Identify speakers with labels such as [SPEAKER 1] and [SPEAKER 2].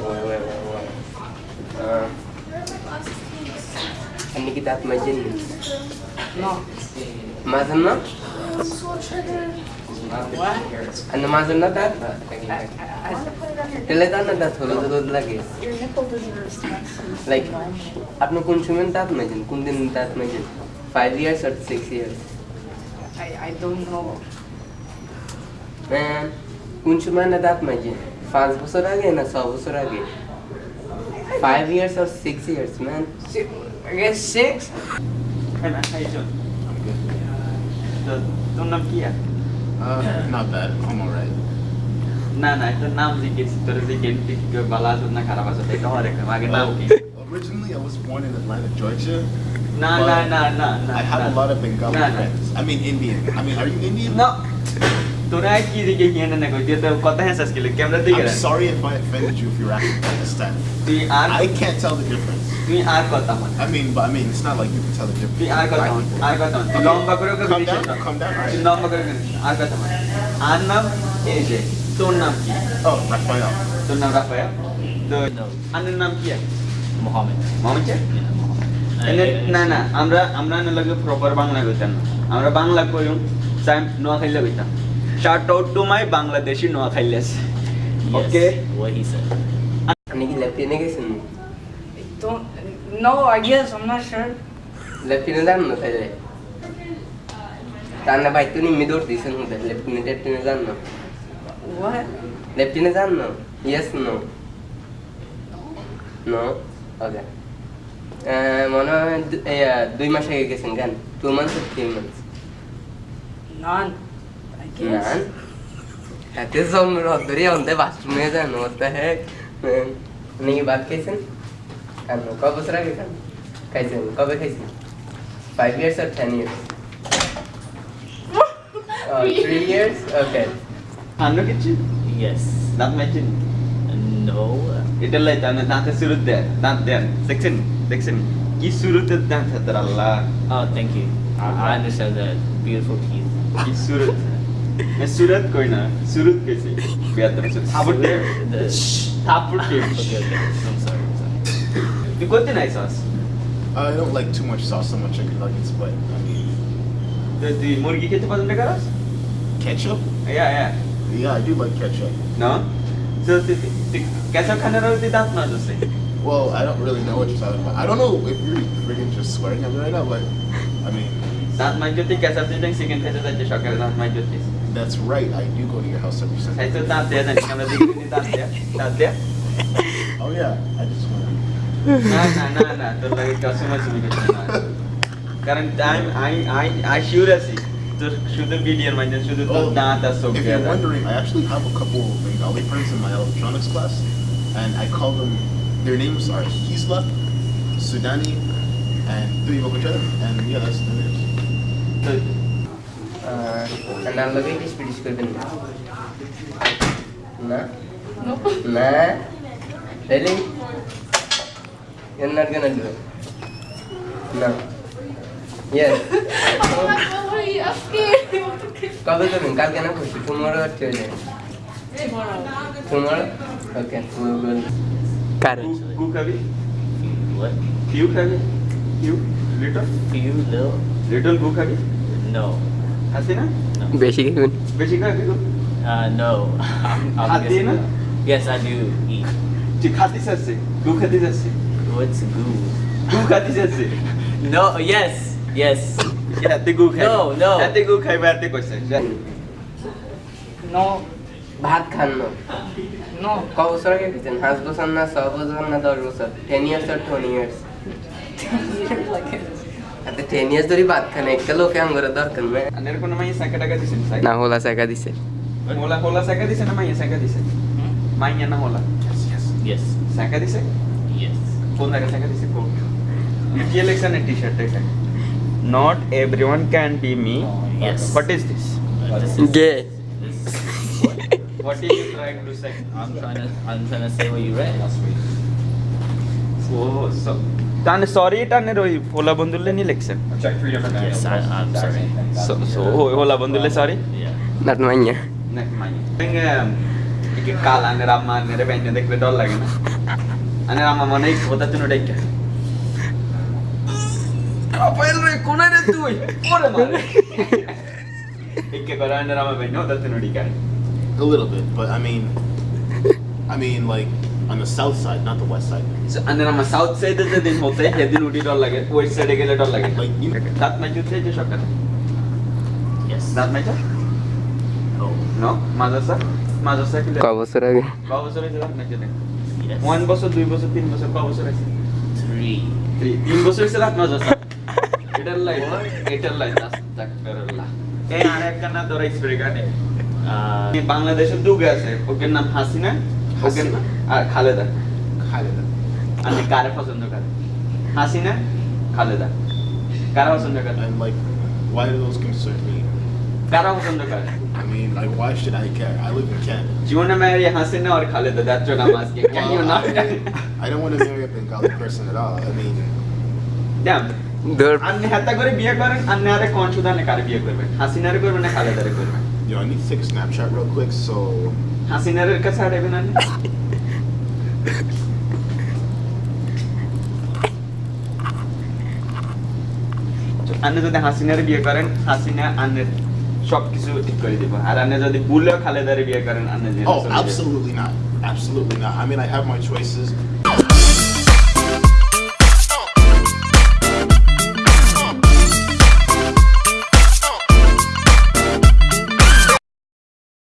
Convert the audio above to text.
[SPEAKER 1] wait, wait, wait, wait. Uh, Ano kita at majin?
[SPEAKER 2] No.
[SPEAKER 1] Mazan na?
[SPEAKER 2] What?
[SPEAKER 1] Ano mazan na tat?
[SPEAKER 2] I, I,
[SPEAKER 1] Talaga na tat হলো তো দুধ লাগে
[SPEAKER 3] Your nipple doesn't respond to
[SPEAKER 1] Like, আপনি কোন সময় দাঁত Mazen কোন দিন দাঁত Mazen five years R six years
[SPEAKER 2] I, I don't know.
[SPEAKER 1] Ma'am কোন সময় না দাঁত মাজেন পাঁচ বছর আগে না ছ বছর আগে ফাইভ ইয়ার্স আর six years man
[SPEAKER 2] Six, I guess six.
[SPEAKER 4] Hey man, how you doing? I'm good. তো তোর নাম কি আর
[SPEAKER 5] Uh, not bad. I'm alright.
[SPEAKER 4] না না তোর নাম জিজ্ঞেস তোর জিজ্ঞেস ঠিক ভালো আছো না খারাপ আছো এটা হরে আগে নাম কি
[SPEAKER 5] Originally, I was born in Atlanta, Georgia.
[SPEAKER 4] না
[SPEAKER 5] but
[SPEAKER 4] না না না না
[SPEAKER 5] I have
[SPEAKER 4] না।
[SPEAKER 5] a lot of Bengali
[SPEAKER 4] না, না।
[SPEAKER 5] friends. I mean, Indian. I mean, are you Indian?
[SPEAKER 4] No. তোরা কি দিকে কি না কই তুই তো কথা হেসাস কি ক্যামেরা দিকে
[SPEAKER 5] I'm sorry if I offended you if you're African Pakistan.
[SPEAKER 4] তুই আর
[SPEAKER 5] I can't tell the difference.
[SPEAKER 4] তুই আর কথা মত
[SPEAKER 5] I mean, but I mean, it's not like you can tell the difference.
[SPEAKER 4] তুই আর কথা মত আর কথা মত লম্বা করে ওকে
[SPEAKER 5] Calm
[SPEAKER 4] বিশেষ
[SPEAKER 5] down. Calm down. All
[SPEAKER 4] তুই
[SPEAKER 5] right.
[SPEAKER 4] লম্বা করে বিশেষ। আর কথা মত আর নাম এই যে তোর নাম কি
[SPEAKER 5] Oh, Raphael.
[SPEAKER 4] তোর নাম রাফায়া তো আনের নাম কি
[SPEAKER 6] Mohammed.
[SPEAKER 4] Mohammad
[SPEAKER 6] Yeah, Mohammed.
[SPEAKER 4] এনে না না আমরা আমরা না লাগে প্রপার বাংলা কইতাম না আমরা বাংলা কইম সাইম নোয়া খাইলে কইতাম Shout out to my Bangladeshi নোয়া খাইলেস
[SPEAKER 6] Yes,
[SPEAKER 4] Okay.
[SPEAKER 6] What he said.
[SPEAKER 1] আপনি কি লেফটিনে গেছেন
[SPEAKER 2] Don't. No, I guess I'm not sure.
[SPEAKER 1] লেফটিনে যান না তাইলে তার না ভাই তো নিম্মি দৌড় দিয়েছেন মধ্যে লেফটিনে লেফটিনে যান না
[SPEAKER 2] What?
[SPEAKER 1] লেফটিনে যান না ইয়েস নো নো ওকে মনে হয় দু- এই, আহ, দুই মাস আগে গেছেন কেন two months three months
[SPEAKER 2] None. Man, that
[SPEAKER 1] is some Rodri on the bathroom and what the heck? Man, नहीं बात कैसे? कब कब उस रहा है कैसे? कब है कैसे? Five years or ten years? uh,
[SPEAKER 4] three years?
[SPEAKER 6] Okay.
[SPEAKER 4] Anu kitchen?
[SPEAKER 6] Yes.
[SPEAKER 4] Not matching? No. ಇದೆಲ್ಲ ಐತೆ ಅಂದ್ರೆ ದಾಂತ ಸುರುತ್ತೆ ದಾಂತ ದ್ಯಾನ್ ಸೆಕ್ಷನ್ ಸೆಕ್ಷನ್ ಈ ಸುರುತ್ತೆ ದಾಂತ
[SPEAKER 6] ಹತ್ತಾರಲ್ಲ thank you I understand the beautiful keys
[SPEAKER 4] ಈ ಸುರುತ್ತೆ मैं सूरत कोई ना सूरत कैसे बिया तुम सूरत थापुट दे
[SPEAKER 6] The-
[SPEAKER 4] थापुट के
[SPEAKER 6] Okay, okay. I'm sorry. I'm sorry.
[SPEAKER 4] तू कोते नाही sauce
[SPEAKER 5] I don't like too much sauce on my chicken nuggets, but I mean,
[SPEAKER 4] तो तू मुर्गी किती पसंद करस
[SPEAKER 5] ketchup?
[SPEAKER 4] या या
[SPEAKER 5] Yeah, I do like ketchup.
[SPEAKER 4] No तो तू कैसा खाना रहती दांत ना जसे
[SPEAKER 5] Well, I don't really know what you're talking about. I don't know if you're freaking just swearing at me right now, but I mean,
[SPEAKER 4] दांत मार जोती कैसा तू देख चिकन खाते जाते शॉकर दांत मार जोती
[SPEAKER 5] that's right. I do go to your house every Sunday.
[SPEAKER 4] I thought not there, then gonna be not there, not there.
[SPEAKER 5] Oh yeah, I just want.
[SPEAKER 4] nah, nah, nah, nah. The like customers will get Current time, I, I, I sure as it. শুধু বিডিয়ার মাইন্ডে শুধু তো দাঁত আছে
[SPEAKER 5] If you're wondering, I actually have a couple of Bengali friends in my electronics class, and I call them. Their names are Hisla, Sudani, and Tuibokocha, and yeah, that's the names.
[SPEAKER 4] তো
[SPEAKER 1] নাম লগে English পিটিশ করবেন না না
[SPEAKER 3] Nope.
[SPEAKER 1] না তাইলে you're not gonna do it no yes
[SPEAKER 3] Oh my god, what are you asking?
[SPEAKER 1] কবে করবেন কালকে না খুশি tomorrow or Tuesday
[SPEAKER 3] Tomorrow.
[SPEAKER 1] tomorrow okay we will current
[SPEAKER 4] গু খাবি
[SPEAKER 6] What?
[SPEAKER 4] কিউ খাবি Q little
[SPEAKER 6] Few little?
[SPEAKER 4] Little গু খাবি
[SPEAKER 6] No.
[SPEAKER 4] আছে না
[SPEAKER 6] No.
[SPEAKER 1] বেশি খাবেন
[SPEAKER 4] বেশি খাবি গু
[SPEAKER 6] Uh, no. I'm, I'm
[SPEAKER 4] Hati
[SPEAKER 6] guessing
[SPEAKER 4] na?
[SPEAKER 6] no. Yes, I do eat.
[SPEAKER 4] তুই খাতি যাচ্ছে গু খাতি যাচ্ছে
[SPEAKER 6] What's goo?
[SPEAKER 4] গু খাতি যাচ্ছে
[SPEAKER 6] No. Yes. Yes.
[SPEAKER 4] হাতে গু খাই
[SPEAKER 6] No, no.
[SPEAKER 4] হাতে গু খাইবে হাতে কইছে
[SPEAKER 2] No.
[SPEAKER 1] ভাত খান না
[SPEAKER 2] No.
[SPEAKER 1] ক বছর আগে খেয়েছেন পাঁচ বছর না ছ বছর না দশ বছর টেন ইয়ার্স আর টোয়েন্টি ইয়ার্স आता टेन इयर्स तरी बाद का
[SPEAKER 4] नाही? एकटं लोक आमगर दरकन नाही आणि
[SPEAKER 1] कोण माहिती सायका टाका
[SPEAKER 4] दिसेल सायका ना होला सायका दिसेल. होला होला सायका दिसेल ना
[SPEAKER 5] माहिती सायका
[SPEAKER 6] दिसेल.
[SPEAKER 4] माहिती ना
[SPEAKER 6] होला.
[SPEAKER 4] यस सायका दिसेल? यस कोण दाखल सायका दिसेल? कोण? इतकी इलेक्शन आहे टी शर्ट आहे.
[SPEAKER 6] Not
[SPEAKER 4] everyone can be
[SPEAKER 6] me what is this gay
[SPEAKER 4] What are you trying to say?
[SPEAKER 6] I'm trying to, I'm trying to say what you read.
[SPEAKER 4] Last week. So, so. তানে sorry তানে ওই হোলা বন্ধুলে নি লেখছেন
[SPEAKER 6] Yes, I, I'm sorry.
[SPEAKER 4] So so হোলা বন্ধুলে sorry
[SPEAKER 6] Yeah.
[SPEAKER 1] Nut মাইয়া
[SPEAKER 4] Nek main. Dengan কি কাল আনের আম্মা আনের বাইনে দেখলে ডর লাগে না আনের আম্মা মনে হয় কোথা তুমি ডেকে কাপাইল রে কোনে রে তুই ওরে মারে একে করে আনের আম্মা বাইনে ওটা তুমি ডিকায়
[SPEAKER 5] A little bit, but I mean, I mean, like on the south side, not the west side.
[SPEAKER 4] আনের আম্মা সাউথ সাইডে যেদিন হতে সেদিন উঠি ডর লাগে ওয়েস্ট সাইডে গেলে ডর লাগে
[SPEAKER 5] Like you.
[SPEAKER 4] দাঁত মাইজু যে সকালে
[SPEAKER 5] Yes.
[SPEAKER 4] দাঁত মাইজা
[SPEAKER 5] No.
[SPEAKER 4] নো মাদ্রাসা মাদ্রাসা কি
[SPEAKER 1] ক বছর আগে
[SPEAKER 4] ক বছর হয়েছে দাঁত মাইজা দেখ
[SPEAKER 5] Yes.
[SPEAKER 4] ওয়ান বছর দুই বছর তিন বছর ক বছর আছে
[SPEAKER 5] Three.
[SPEAKER 4] তিন বছর হয়েছে দাঁত মাদ্রাসা এটার লাইন এটার লাইন আস্তাগফিরুল্লাহ এই আর একটা না তোরা স্প্রে কাটে
[SPEAKER 5] Uh,
[SPEAKER 4] বাংলাদেশের দুগে আছে ওকে নাম হাসিনা ওকে
[SPEAKER 5] হাসিনা।
[SPEAKER 4] আর খালেদা
[SPEAKER 5] খালেদা
[SPEAKER 4] আপনি কারে পছন্দ করেন হাসিনা খালেদা কারা পছন্দ করেন
[SPEAKER 5] and like why do those concern me?
[SPEAKER 4] কারা পছন্দ করেন
[SPEAKER 5] I mean like why should I care? I live in Canada.
[SPEAKER 4] Do you want to marry Hasina or Khaleda that's what I'm asking. Can
[SPEAKER 5] well, you
[SPEAKER 4] not?
[SPEAKER 5] I, I don't want to marry a Bengali person at all. I mean
[SPEAKER 4] damn. আপনি হাতা করে বিয়ে করেন আপনি আরে কোন সুদানে কারে বিয়ে করবেন হাসিনারে করবেন না খালেদারে করবেন
[SPEAKER 5] Yo, I need to take a Snapchat real quick, so...
[SPEAKER 4] Hasina কাছে আর এবেন আপনি যদি হাসিনার বিয়ে করেন হাসিনা আন্নের সবকিছু ঠিক করে দিব আর আপনি যদি বুলে খালেদারে বিয়ে করেন আপনি যে
[SPEAKER 5] oh, absolutely not. Absolutely not. I mean, I have my choices.